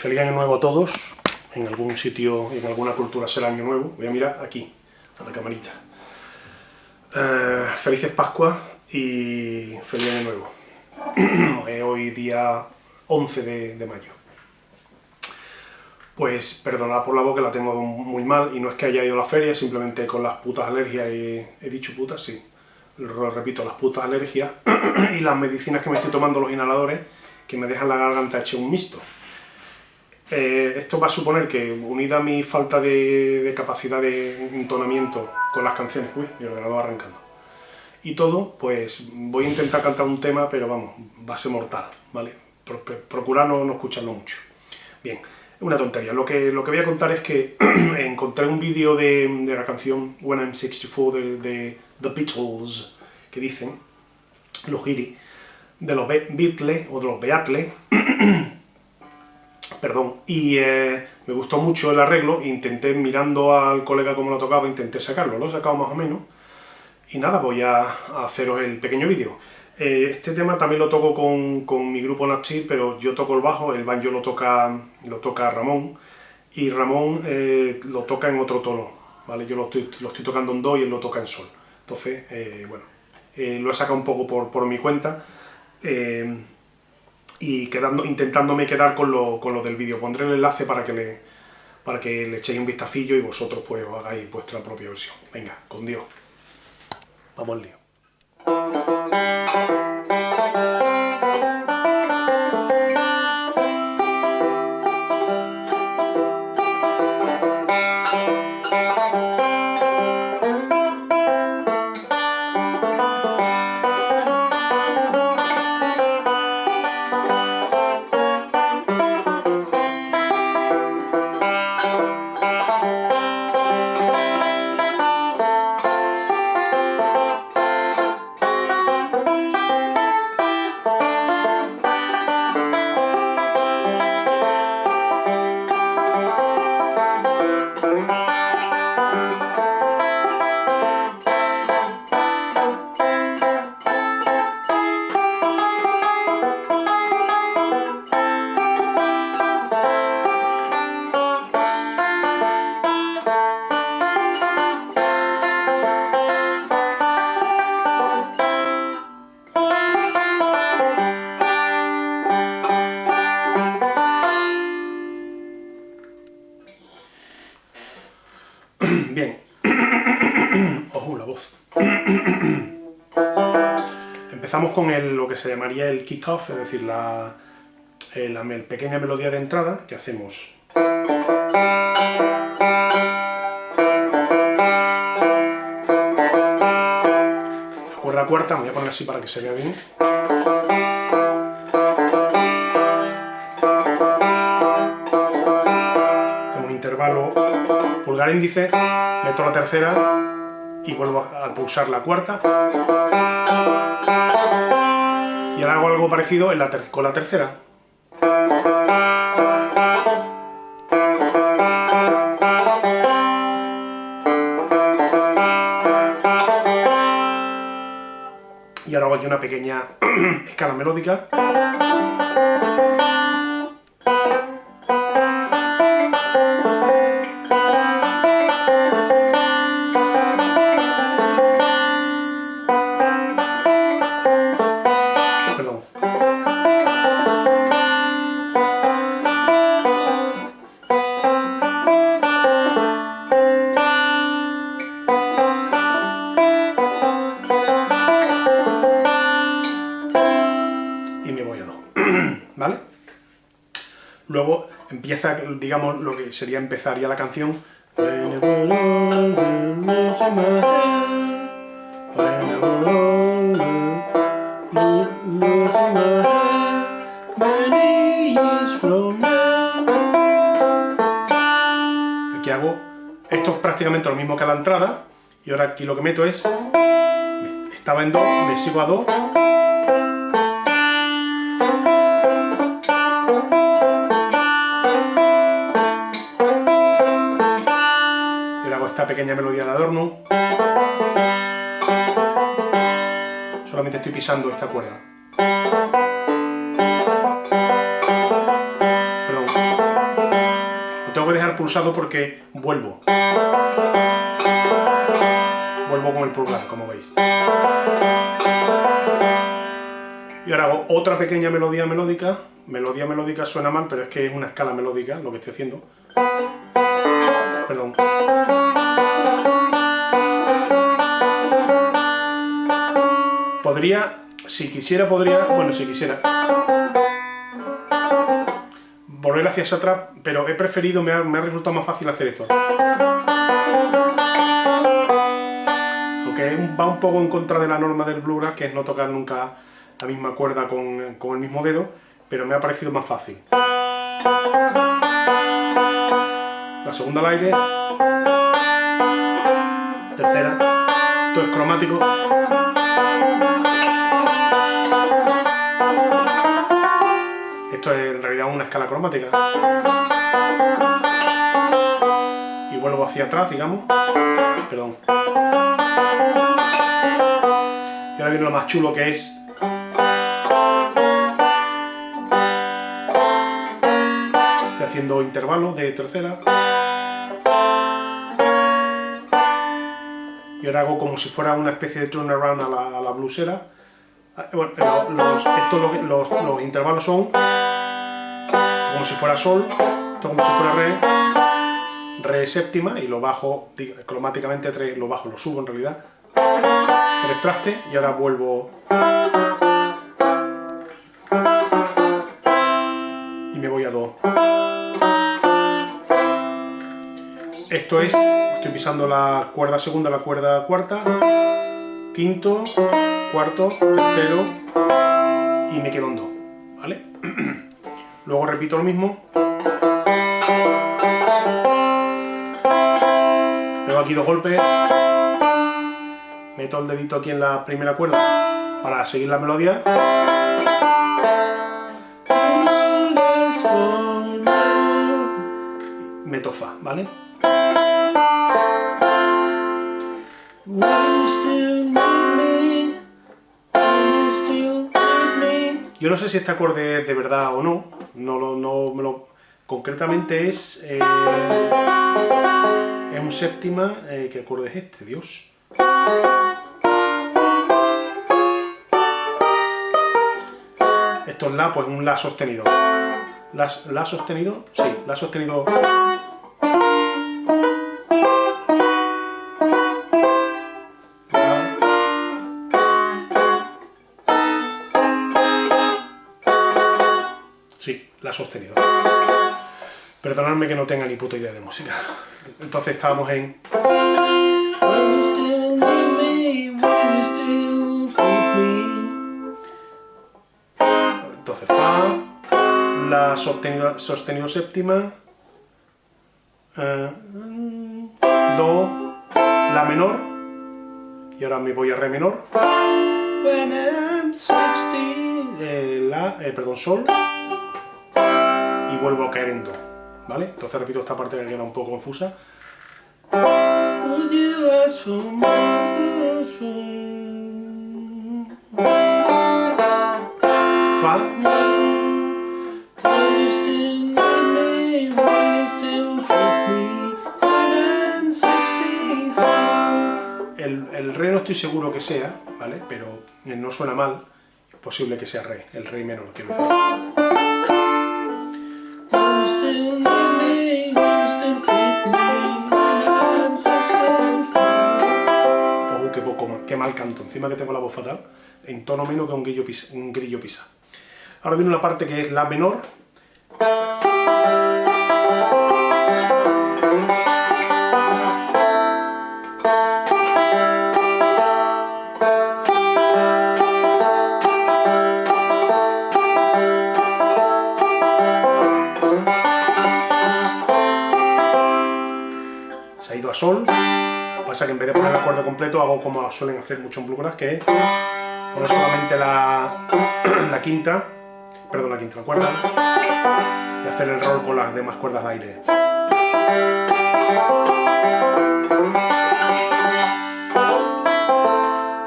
feliz año nuevo a todos. En algún sitio, en alguna cultura será año nuevo. Voy a mirar aquí, a la camarita. Eh, felices Pascuas y feliz año nuevo. es hoy día 11 de, mayo. Pues perdonad por la voz que la tengo muy mal y no es que haya ido a la feria, simplemente con las putas alergias. ¿He dicho putas? Sí. Lo repito, las putas alergias y las medicinas que me estoy tomando, los inhaladores, que me dejan la garganta hecha un mixto. Eh, esto va a suponer que, unida a mi falta de, capacidad de entonamiento con las canciones, uy, mi ordenador arrancando, y todo, pues voy a intentar cantar un tema, pero vamos, va a ser mortal, ¿vale? Procurar no, no escucharlo mucho. Bien, una tontería. Lo que, lo que voy a contar es que encontré un vídeo de, la canción When I'm 64 de, The Beatles, que dicen, los giri, de los Beatles o de los Beatles, perdón, y eh, me gustó mucho el arreglo, intenté, mirando al colega cómo lo tocaba, intenté sacarlo, lo he sacado más o menos, y nada, voy a, haceros el pequeño vídeo. Eh, este tema también lo toco con, mi grupo Napchi, pero yo toco el bajo, el banjo lo toca, lo toca Ramón, y Ramón eh, lo toca en otro tono, ¿vale? Yo lo estoy, lo tocando en do y él lo toca en sol. Entonces, bueno, lo he sacado un poco por, por mi cuenta, y quedando, intentándome quedar con lo, con lo del vídeo. Pondré el enlace para que, le, para que le echéis un vistacillo y vosotros pues os hagáis vuestra propia versión. Venga, con Dios. Vamos al lío. Se llamaría el kick-off, es decir, la, eh, pequeña melodía de entrada que hacemos. La cuerda cuarta, voy a poner así para que se vea bien. Tengo un intervalo pulgar índice, meto la tercera y vuelvo a pulsar la cuarta. Y ahora hago algo parecido con la tercera. Y ahora hago aquí una pequeña escala melódica. Luego empieza, digamos, lo que sería empezar ya la canción. Aquí hago, esto es prácticamente lo mismo que la entrada, y ahora aquí lo que meto es, estaba en do, me sigo a do, pequeña melodía de adorno. Solamente estoy pisando esta cuerda. Perdón. dejar pulsado porque vuelvo. Vuelvo con el pulgar, como veis. Y ahora hago otra pequeña melodía melódica. Melodía melódica suena mal, pero es que es una escala melódica lo que estoy haciendo. Perdón. Podría, si quisiera, podría, bueno, si quisiera, volver hacia atrás, pero he preferido, me ha, resultado más fácil hacer esto. Aunque va un poco en contra de la norma del bluegrass, que es no tocar nunca la misma cuerda con, con el mismo dedo, pero me ha parecido más fácil. La segunda al aire. Tercera. Esto es cromático. Esto es en realidad una escala cromática. Y vuelvo hacia atrás, digamos. Perdón. Y ahora viene lo más chulo que es haciendo intervalos de tercera. Y ahora hago como si fuera una especie de turnaround a la, a blusera. Ah, Bueno, los, estos, los, los intervalos son como si fuera sol, esto como si fuera re, re séptima y lo bajo cromáticamente tres, lo bajo, lo subo en realidad. Tres trastes y ahora vuelvo y me voy a do. Esto es, estoy pisando la cuerda segunda, la cuerda cuarta, quinto, cuarto, tercero y me quedo en do, ¿vale? Luego repito lo mismo. Pego aquí dos golpes. Meto el dedito aquí en la primera cuerda para seguir la melodía. Meto fa, ¿vale? Yo no sé si este acorde es de verdad o no, no lo, no me lo... Concretamente es... eh, es un séptima... eh, ¿Qué acorde es este? Dios. Esto es La, pues un La sostenido. La, la sostenido, sí, La sostenido... Sostenido. Perdonadme que no tenga ni puta idea de música. Entonces estábamos en... Entonces Fa, La sostenido, sostenido séptima, eh, Do, La menor, y ahora me voy a Re menor, When I'm 16, eh, La, eh, perdón, Sol, vuelvo a caer en Do, ¿vale? Entonces repito esta parte que queda un poco confusa. Fa. El, el re no estoy seguro que sea, ¿vale? Pero no suena mal. Es posible que sea re, el re menor, quiero decir. Canto. Encima que tengo la voz fatal, en tono menos que un grillo pisa. Un grillo pisa. Ahora viene una parte que es la menor. Se ha ido a sol. Pasa que en vez de poner el acorde completo hago como suelen hacer mucho en bluegrass, que es poner solamente la, la quinta, perdón, la quinta, la cuerda, y hacer el roll con las demás cuerdas de aire.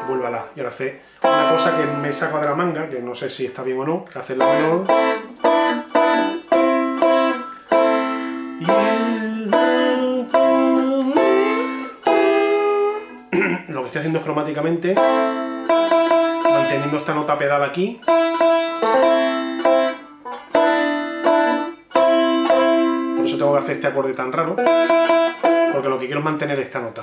Y vuelve a la. Y ahora hace una cosa que me saco de la manga, que no sé si está bien o no, que hace la menor. Haciendo es cromáticamente, manteniendo esta nota pedal aquí. Por eso tengo que hacer este acorde tan raro, porque lo que quiero es mantener esta nota.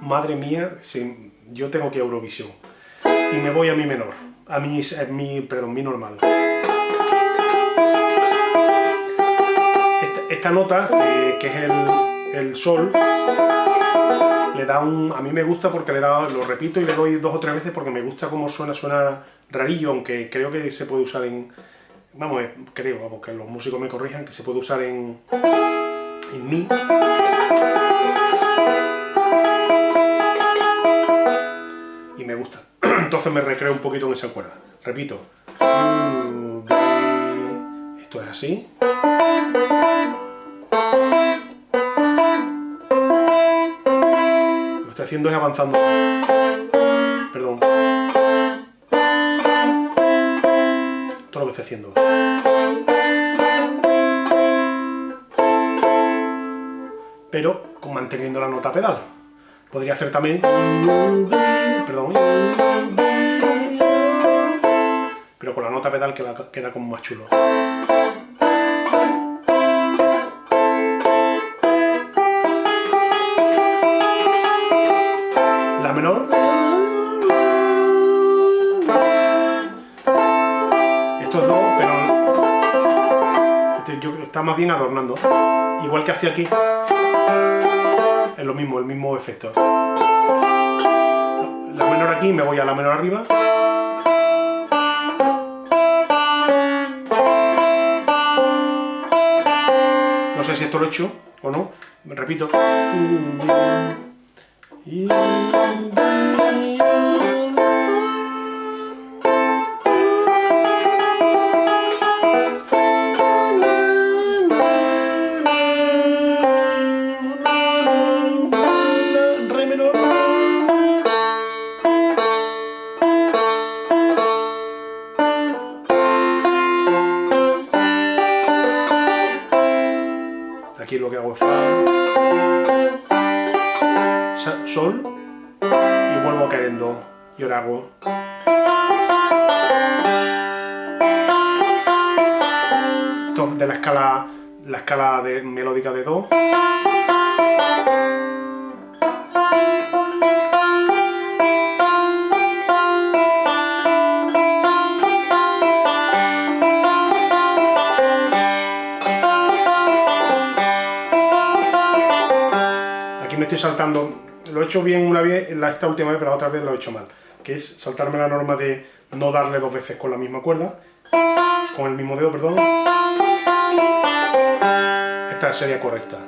Madre mía, yo tengo que Eurovisión. Y me voy a mi menor, a mi, mi perdón, mi normal. Esta, nota, que, es el, sol, le da a mí me gusta porque le da, lo repito y le doy dos o tres veces porque me gusta cómo suena, suena rarillo, aunque creo que se puede usar en... Vamos, eh, creo, vamos, que los músicos me corrijan, que se puede usar en... en mi. Y me gusta. Entonces me recreo un poquito en esa cuerda. Repito. Esto es así. Haciendo es avanzando. Perdón. Todo lo que estoy haciendo. Pero manteniendo la nota pedal. Podría hacer también... Perdón. Pero con la nota pedal queda como más chulo. Pero este, está más bien adornando. Igual que hacía aquí. Es lo mismo, el mismo efecto. La menor aquí, me voy a la menor arriba. No sé si esto lo he hecho o no. Repito. Aquí y ahora hago... De la escala, la escala de, melódica de do. me estoy saltando, lo he hecho bien una vez, esta última vez, pero la otra vez lo he hecho mal, que es saltarme la norma de no darle dos veces con la misma cuerda, con el mismo dedo, perdón. Esta sería correcta.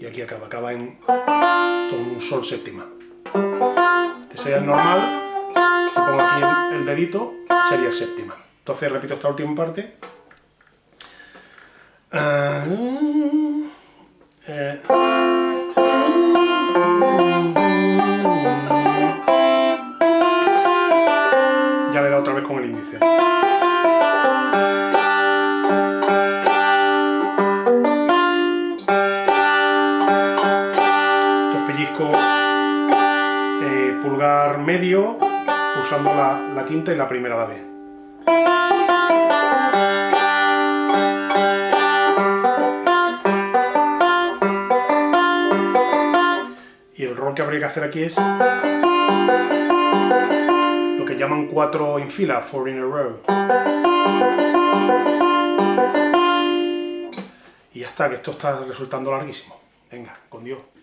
Y aquí acaba, acaba en un sol séptima. Este sería el normal, si pongo aquí el dedito, sería séptima. Entonces repito esta última parte. Ah, eh. Ya le dado otra vez con el índice. Entonces pellizco eh, pulgar medio usando la, quinta y la primera a la vez. Y el rol que habría que hacer aquí es lo que llaman cuatro en fila, four in a row. Y ya está, que esto está resultando larguísimo. Venga, con Dios.